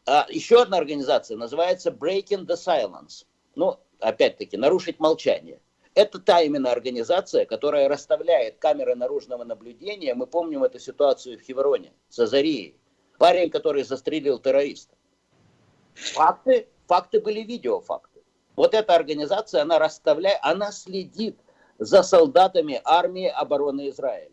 S3: А еще одна организация называется Breaking the Silence. Ну, опять-таки, нарушить молчание. Это та именно организация, которая расставляет камеры наружного наблюдения. Мы помним эту ситуацию в Хевроне с Азарией. Парень, который застрелил террориста. Факты, факты были видеофакты. Вот эта организация, она расставляет, она следит за солдатами армии обороны Израиля.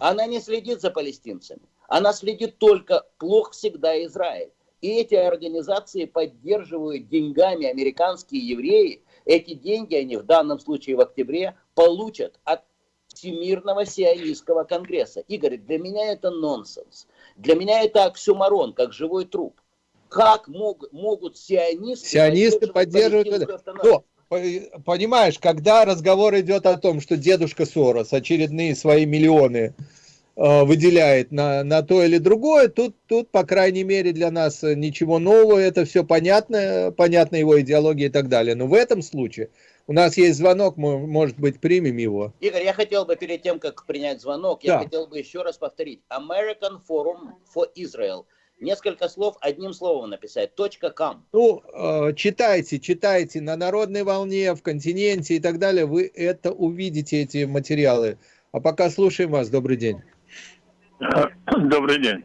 S3: Она не следит за палестинцами. Она следит только, плохо всегда Израиль. И эти организации поддерживают деньгами американские евреи. Эти деньги они в данном случае в октябре получат от Всемирного сионистского конгресса. Игорь, для меня это нонсенс. Для меня это оксюмарон, как живой труп. Как мог, могут сионисты,
S2: сионисты поддерживать... поддерживать понимаешь, когда разговор идет о том, что дедушка Сорос очередные свои миллионы э, выделяет на, на то или другое, тут, тут, по крайней мере, для нас ничего нового, это все понятно, понятна его идеология и так далее. Но в этом случае у нас есть звонок, мы, может быть, примем его.
S3: Игорь, я хотел бы перед тем, как принять звонок, да. я хотел бы еще раз повторить. American Forum for Israel – несколько слов одним словом написать. Точка кам.
S2: Ну, э, читайте, читайте на народной волне, в континенте и так далее. Вы это увидите, эти материалы. А пока слушаем вас. Добрый день. *coughs*
S6: Добрый день.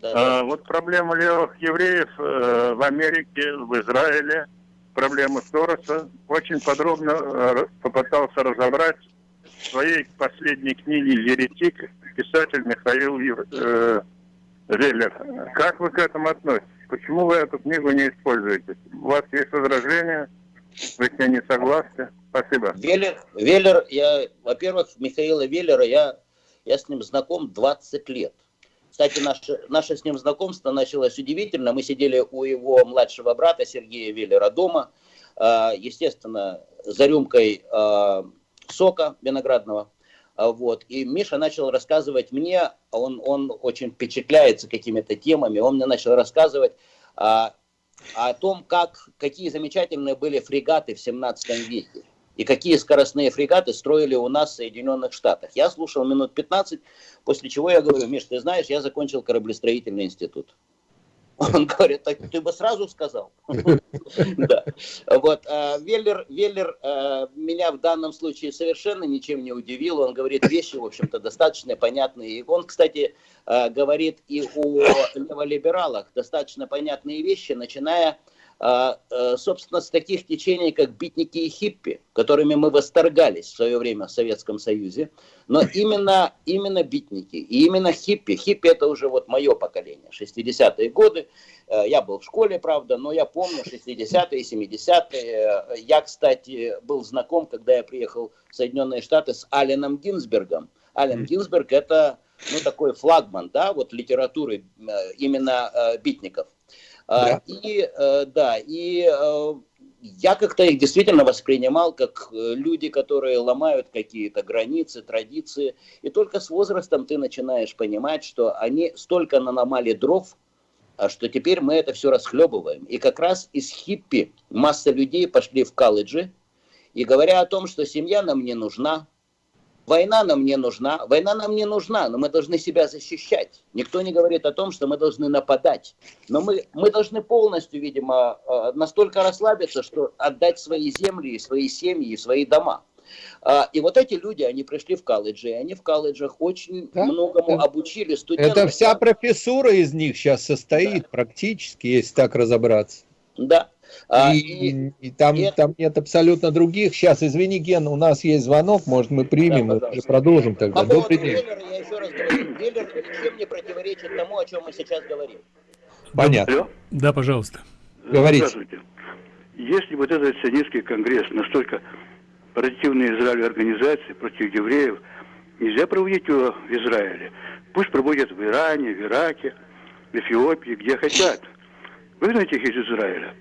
S6: Да, а, вот проблема левых евреев э, в Америке, в Израиле, проблема Сороса, очень подробно э, попытался разобрать в своей последней книге «Еретик» писатель Михаил э, Веллер, как вы к этому относитесь? Почему вы эту книгу не используете? У вас есть возражения? Вы с ней не согласны? Спасибо.
S3: Веллер, Веллер я, во-первых, Михаила Веллера, я, я с ним знаком 20 лет. Кстати, наше, наше с ним знакомство началось удивительно. Мы сидели у его младшего брата Сергея Веллера дома, а, естественно, за рюмкой а, сока виноградного. А, вот. И Миша начал рассказывать мне, он, он очень впечатляется какими-то темами, он мне начал рассказывать а, о том, как, какие замечательные были фрегаты в 17 веке. И какие скоростные фрегаты строили у нас в Соединенных Штатах. Я слушал минут 15, после чего я говорю, Миш, ты знаешь, я закончил кораблестроительный институт. Он говорит, так ты бы сразу сказал. *laughs* Да. Вот. А, Веллер, Веллер а, меня в данном случае совершенно ничем не удивил. Он говорит вещи, в общем-то, достаточно понятные. И он, кстати, а, говорит и о леволибералах достаточно понятные вещи, начиная собственно, с таких течений, как битники и хиппи, которыми мы восторгались в свое время в Советском Союзе, но именно, именно битники и именно хиппи, хиппи это уже вот мое поколение, 60-е годы, э, я был в школе, правда, но я помню 60-е, 70-е, я, кстати, был знаком, когда я приехал в Соединенные Штаты с Аленом Гинзбергом, Ален Гинзберг это ну, такой флагман, да, вот литературы э, именно битников. Да. И, да, и я как-то их действительно воспринимал как люди, которые ломают какие-то границы, традиции. И только с возрастом ты начинаешь понимать, что они столько наломали дров, а что теперь мы это все расхлебываем. И как раз из хиппи масса людей пошли в колледжи, и говоря о том, что семья нам не нужна, война нам не нужна, война нам не нужна, но мы должны себя защищать. Никто не говорит о том, что мы должны нападать. Но мы, мы должны полностью, видимо, э, настолько расслабиться, что отдать свои земли, свои семьи, свои дома. А, и вот эти люди, они пришли в колледжи, и они в колледжах очень да? многому да. обучили
S2: студентов. Это вся профессура из них сейчас состоит да. практически, если так разобраться.
S3: Да.
S2: А, и, и, и там, и там нет абсолютно других. Сейчас, извини, Ген, у нас есть звонок, может, мы примем да, и продолжим тогда. По
S3: Добрый день. Веллера, я еще раз говорю, Веллер ничем не противоречит тому, о чем мы сейчас говорим.
S2: Понятно. Алло?
S1: Да, пожалуйста.
S6: Говорите. Здравствуйте. Если вот этот сионистский конгресс настолько противные Израилю организации против евреев, нельзя проводить его в Израиле. Пусть проводят в Иране, в Ираке, в Эфиопии, где хотят. Выгнать их из Израиля.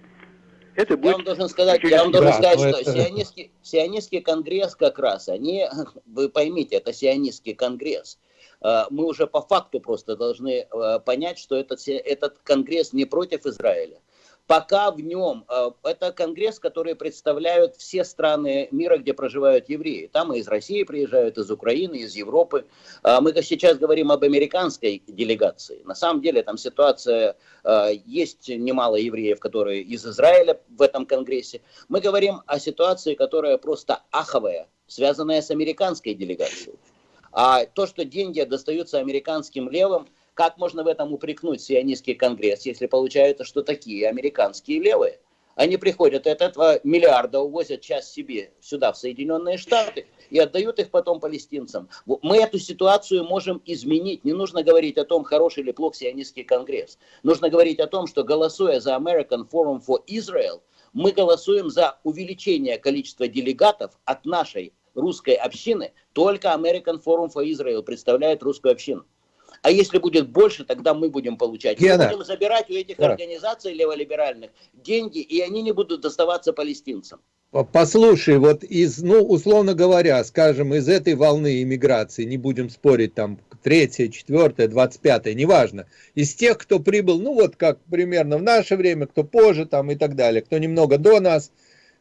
S3: Это будет... Я вам должен сказать, я вам должен да, сказать что это... сионистский, сионистский конгресс как раз, они, *laughs* вы поймите, это сионистский конгресс. А, мы уже по факту просто должны а, понять, что этот, этот конгресс не против Израиля пока в нем, э, это конгресс, который представляют все страны мира, где проживают евреи. Там и из России приезжают, из Украины, из Европы. А мы сейчас говорим об американской делегации. На самом деле там ситуация, э, есть немало евреев, которые из Израиля в этом конгрессе. Мы говорим о ситуации, которая просто аховая, связанная с американской делегацией. А то, что деньги достаются американским левым – как можно в этом упрекнуть сионистский конгресс, если получается, что такие американские левые? Они приходят от этого миллиарда, увозят часть себе сюда, в Соединенные Штаты, и отдают их потом палестинцам. Мы эту ситуацию можем изменить. Не нужно говорить о том, хороший или плох сионистский конгресс. Нужно говорить о том, что голосуя за American Forum for Israel, мы голосуем за увеличение количества делегатов от нашей русской общины. Только American Forum for Israel представляет русскую общину. А если будет больше, тогда мы будем получать. Гена. Мы будем забирать у этих да. организаций леволиберальных деньги, и они не будут доставаться палестинцам.
S2: Послушай, вот из, ну, условно говоря, скажем, из этой волны иммиграции, не будем спорить, там, третья, четвертая, двадцать пятая, неважно, из тех, кто прибыл, ну, вот как примерно в наше время, кто позже, там, и так далее, кто немного до нас,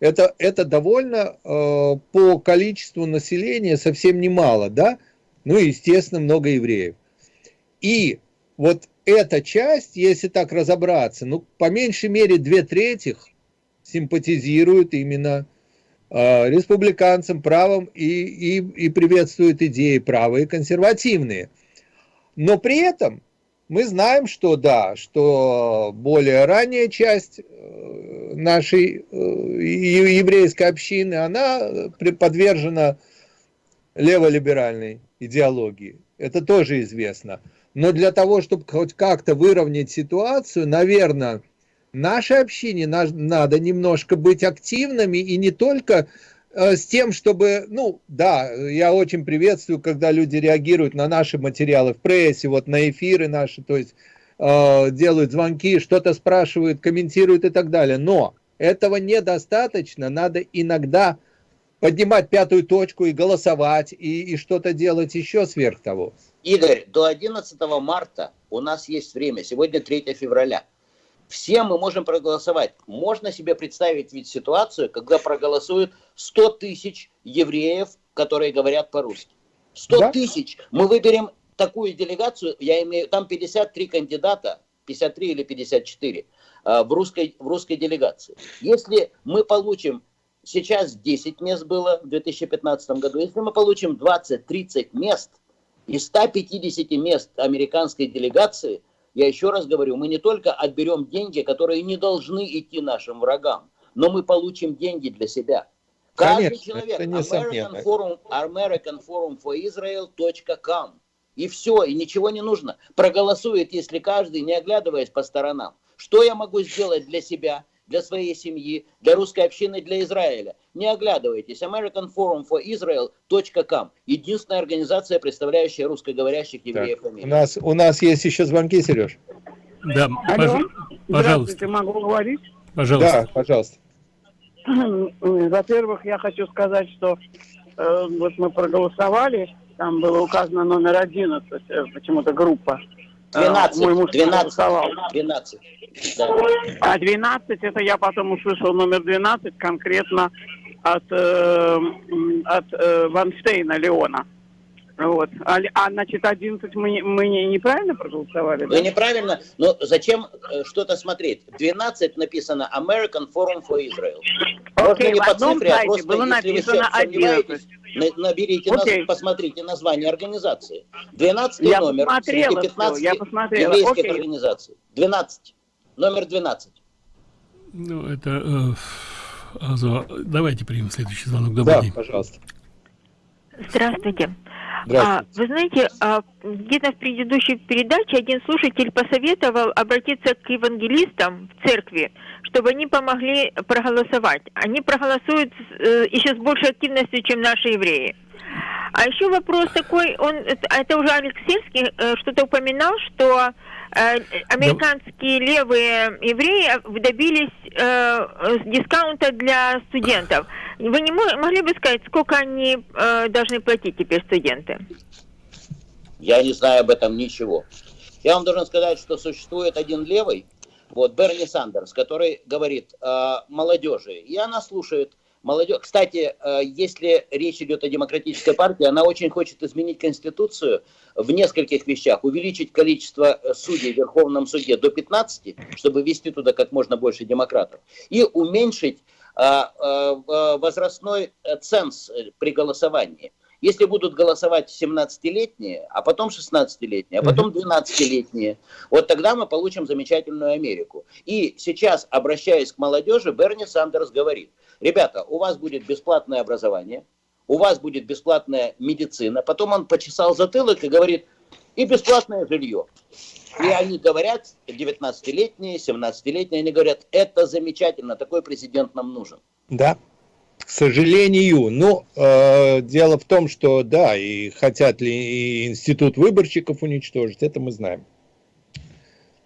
S2: это, это довольно э, по количеству населения совсем немало, да? Ну, и, естественно, много евреев. И вот эта часть, если так разобраться, ну, по меньшей мере две трети симпатизируют именно э, республиканцам правым и, и, и приветствуют идеи правые консервативные. Но при этом мы знаем, что да, что более ранняя часть э, нашей э, еврейской общины, она подвержена леволиберальной идеологии. Это тоже известно. Но для того, чтобы хоть как-то выровнять ситуацию, наверное, нашей общине надо немножко быть активными и не только э, с тем, чтобы, ну, да, я очень приветствую, когда люди реагируют на наши материалы в прессе, вот на эфиры наши, то есть э, делают звонки, что-то спрашивают, комментируют и так далее. Но этого недостаточно, надо иногда поднимать пятую точку и голосовать, и, и что-то делать еще сверх того.
S3: Игорь, до 11 марта у нас есть время, сегодня 3 февраля. Все мы можем проголосовать. Можно себе представить ведь ситуацию, когда проголосуют 100 тысяч евреев, которые говорят по-русски. 100 да? тысяч. Мы выберем такую делегацию, я имею, там 53 кандидата, 53 или 54 а, в русской, в русской делегации. Если мы получим, сейчас 10 мест было в 2015 году, если мы получим 20-30 мест – из 150 мест американской делегации, я еще раз говорю, мы не только отберем деньги, которые не должны идти нашим врагам, но мы получим деньги для себя. Каждый Конечно, человек, American Forum, American Forum for Israel.com. И все, и ничего не нужно. Проголосует, если каждый, не оглядываясь по сторонам. Что я могу сделать для себя? Для своей семьи, для русской общины, для Израиля. Не оглядывайтесь. American Forum for Israel.com. Единственная организация, представляющая русскоговорящих евреев
S2: так, У нас, у нас есть еще звонки, Сереж.
S1: Да, Алло. пожалуйста.
S7: могу говорить?
S1: Пожалуйста.
S2: Да, пожалуйста.
S7: Во-первых, я хочу сказать, что э, вот мы проголосовали, там было указано номер 11, э, почему-то группа.
S3: 12, э, мой муж 12, 12.
S7: Да. А 12, это я потом услышал номер 12 конкретно от, э, от э, Ванштейна Леона. Вот. А, а значит, 11 мы, мы не, неправильно проголосовали?
S3: Вы да? неправильно, но зачем э, что-то смотреть? 12 написано American Forum for Israel.
S7: Окей, okay, не по цифре, а просто было написано 11.
S3: Наберите, okay. нас, посмотрите название организации. 12 я номер среди 15
S7: все, я посмотрела.
S3: еврейских okay. организаций. 12. Номер 12.
S1: Ну, это... Э, Азо, давайте примем следующий звонок. Добрый
S2: да,
S1: день.
S2: пожалуйста.
S5: Здравствуйте. А, вы знаете, а, где-то в предыдущей передаче один слушатель посоветовал обратиться к евангелистам в церкви, чтобы они помогли проголосовать. Они проголосуют э, еще с большей активностью, чем наши евреи. А еще вопрос такой, он это уже Алекс э, что-то упоминал, что э, американские левые евреи добились э, дискаунта для студентов. Вы не могли бы сказать, сколько они должны платить теперь студенты?
S3: Я не знаю об этом ничего. Я вам должен сказать, что существует один левый, вот Берни Сандерс, который говорит э, молодежи, и она слушает молодежь. Кстати, э, если речь идет о демократической партии, она очень хочет изменить Конституцию в нескольких вещах. Увеличить количество э, судей в Верховном суде до 15, чтобы ввести туда как можно больше демократов. И уменьшить а, а, возрастной ценз при голосовании. Если будут голосовать 17-летние, а потом 16-летние, а потом 12-летние, вот тогда мы получим замечательную Америку. И сейчас, обращаясь к молодежи, Берни Сандерс говорит, ребята, у вас будет бесплатное образование, у вас будет бесплатная медицина. Потом он почесал затылок и говорит, и бесплатное жилье. И они говорят, 19-летние, 17-летние, они говорят, это замечательно, такой президент нам нужен.
S2: Да, к сожалению. Но э, дело в том, что да, и хотят ли и институт выборщиков уничтожить, это мы знаем.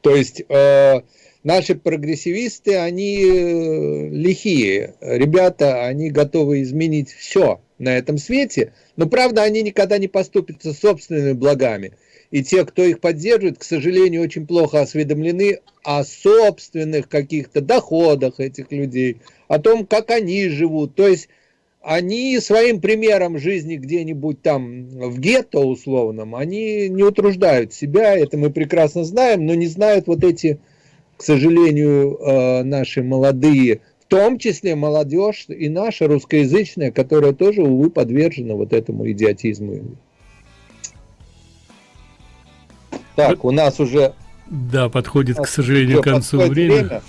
S2: То есть э, наши прогрессивисты, они э, лихие. Ребята, они готовы изменить все на этом свете, но правда они никогда не поступятся собственными благами и те, кто их поддерживает, к сожалению, очень плохо осведомлены о собственных каких-то доходах этих людей, о том, как они живут. То есть они своим примером жизни где-нибудь там в гетто условном, они не утруждают себя, это мы прекрасно знаем, но не знают вот эти, к сожалению, э, наши молодые, в том числе молодежь и наша русскоязычная, которая тоже, увы, подвержена вот этому идиотизму. Так, у нас уже...
S1: Да, подходит, к сожалению, к концу времени. Время.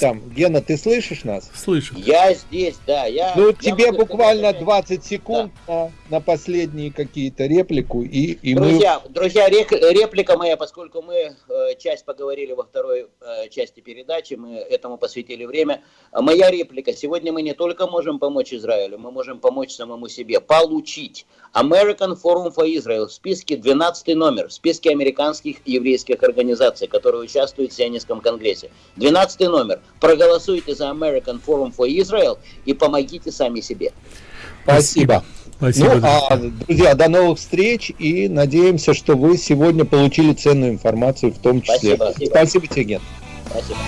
S2: Там, Гена, ты слышишь нас?
S1: Слышу.
S3: Я здесь, да. Я,
S2: ну,
S3: я
S2: тебе буквально 20 секунд да. на, на последние какие-то реплику. И, и
S3: друзья, мы... друзья рек, реплика моя, поскольку мы э, часть поговорили во второй э, части передачи, мы этому посвятили время. Моя реплика. Сегодня мы не только можем помочь Израилю, мы можем помочь самому себе. Получить American Forum for Israel в списке 12 номер, в списке американских еврейских организаций, которые участвуют в Сионистском конгрессе. 12 номер. Проголосуйте за American Forum for Israel и помогите сами себе.
S2: Спасибо. Спасибо. Ну, а, друзья, до новых встреч и надеемся, что вы сегодня получили ценную информацию в том числе.
S3: Спасибо,
S2: спасибо тебе, Ген.
S3: Спасибо.